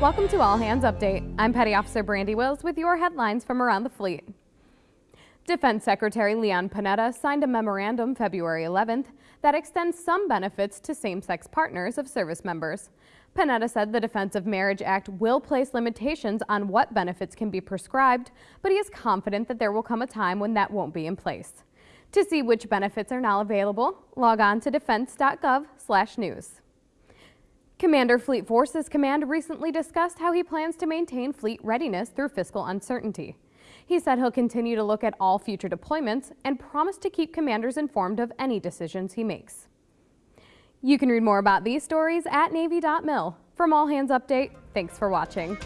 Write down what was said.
Welcome to All Hands Update. I'm Petty Officer Brandy Wills with your headlines from around the fleet. Defense Secretary Leon Panetta signed a memorandum February 11th that extends some benefits to same-sex partners of service members. Panetta said the Defense of Marriage Act will place limitations on what benefits can be prescribed, but he is confident that there will come a time when that won't be in place. To see which benefits are now available, log on to defense.gov/news. Commander Fleet Forces Command recently discussed how he plans to maintain fleet readiness through fiscal uncertainty. He said he'll continue to look at all future deployments and promise to keep commanders informed of any decisions he makes. You can read more about these stories at Navy.mil. From All Hands Update, thanks for watching.